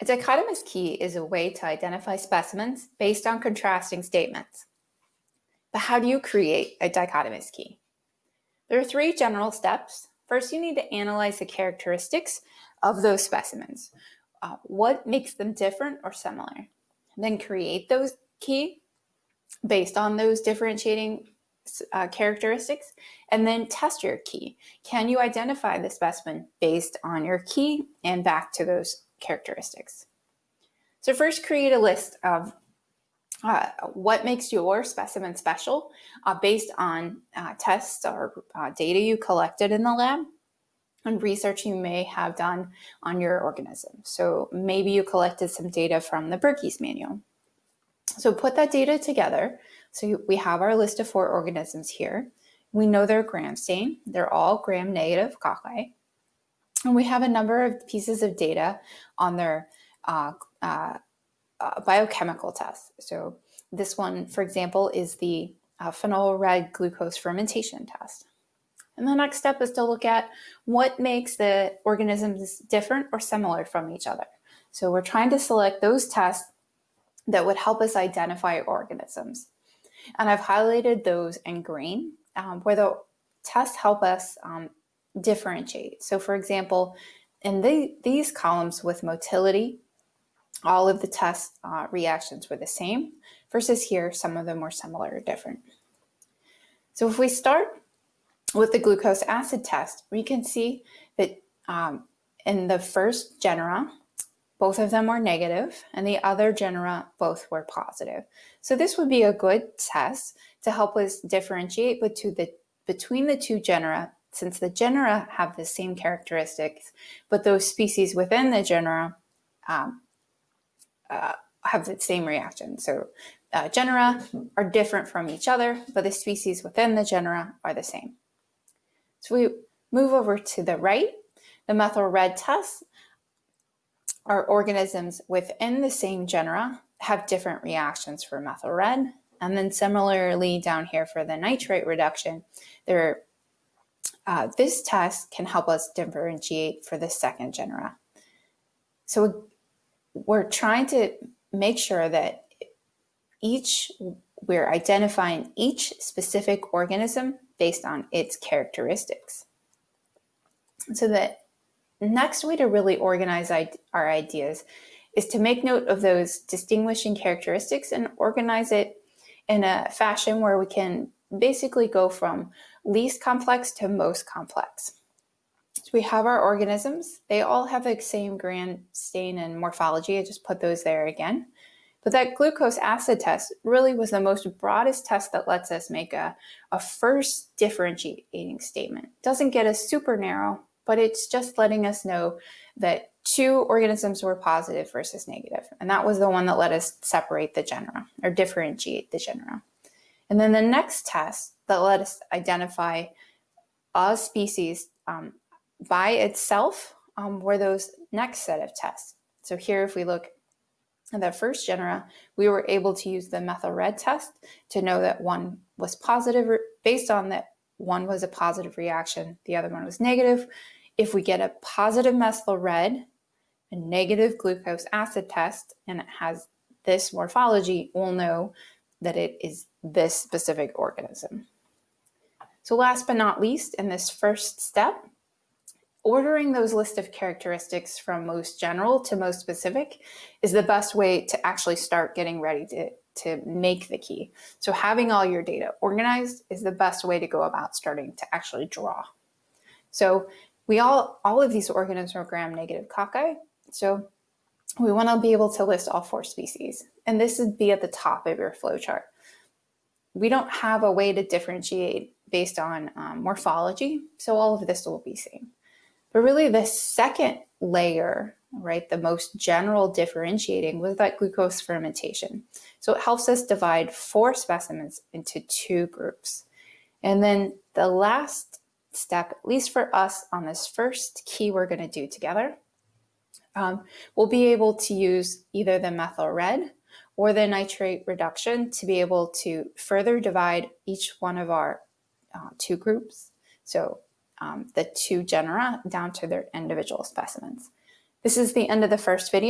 A dichotomous key is a way to identify specimens based on contrasting statements. But how do you create a dichotomous key? There are three general steps. First, you need to analyze the characteristics of those specimens. Uh, what makes them different or similar? Then create those key based on those differentiating uh, characteristics, and then test your key. Can you identify the specimen based on your key and back to those characteristics? So first create a list of uh, what makes your specimen special uh, based on uh, tests or uh, data you collected in the lab and research you may have done on your organism. So maybe you collected some data from the Bergey's manual. So put that data together. So we have our list of four organisms here. We know they're gram stain. They're all gram-negative cocci. And we have a number of pieces of data on their uh, uh, uh, biochemical tests. So this one, for example, is the uh, phenol red glucose fermentation test. And the next step is to look at what makes the organisms different or similar from each other. So we're trying to select those tests that would help us identify organisms. And I've highlighted those in green um, where the tests help us um, differentiate. So for example, in the, these columns with motility, all of the test uh, reactions were the same versus here, some of them were similar or different. So if we start with the glucose acid test, we can see that um, in the first genera, both of them were negative and the other genera both were positive. So this would be a good test to help us differentiate between the, between the two genera since the genera have the same characteristics, but those species within the genera um, uh, have the same reaction. So uh, genera are different from each other, but the species within the genera are the same. So we move over to the right, the methyl red test our organisms within the same genera have different reactions for methyl red. And then similarly down here for the nitrate reduction, there, uh, this test can help us differentiate for the second genera. So we're trying to make sure that each, we're identifying each specific organism based on its characteristics. So that next way to really organize our ideas is to make note of those distinguishing characteristics and organize it in a fashion where we can basically go from least complex to most complex. So we have our organisms. They all have the same gram stain and morphology. I just put those there again. But that glucose acid test really was the most broadest test that lets us make a, a first differentiating statement. Doesn't get us super narrow, but it's just letting us know that two organisms were positive versus negative. And that was the one that let us separate the genera or differentiate the genera. And then the next test that let us identify a species um, by itself um, were those next set of tests. So here, if we look at the first genera, we were able to use the methyl red test to know that one was positive based on that one was a positive reaction, the other one was negative. If we get a positive methyl red, a negative glucose acid test, and it has this morphology, we'll know that it is this specific organism. So last but not least, in this first step, ordering those list of characteristics from most general to most specific is the best way to actually start getting ready to, to make the key. So having all your data organized is the best way to go about starting to actually draw. So we all, all of these organisms are gram-negative cocci, so we want to be able to list all four species. And this would be at the top of your flowchart. We don't have a way to differentiate based on um, morphology, so all of this will be same. But really the second layer, right, the most general differentiating was that glucose fermentation. So it helps us divide four specimens into two groups. And then the last step, at least for us on this first key we're going to do together, um, we'll be able to use either the methyl red or the nitrate reduction to be able to further divide each one of our uh, two groups. So um, the two genera down to their individual specimens. This is the end of the first video.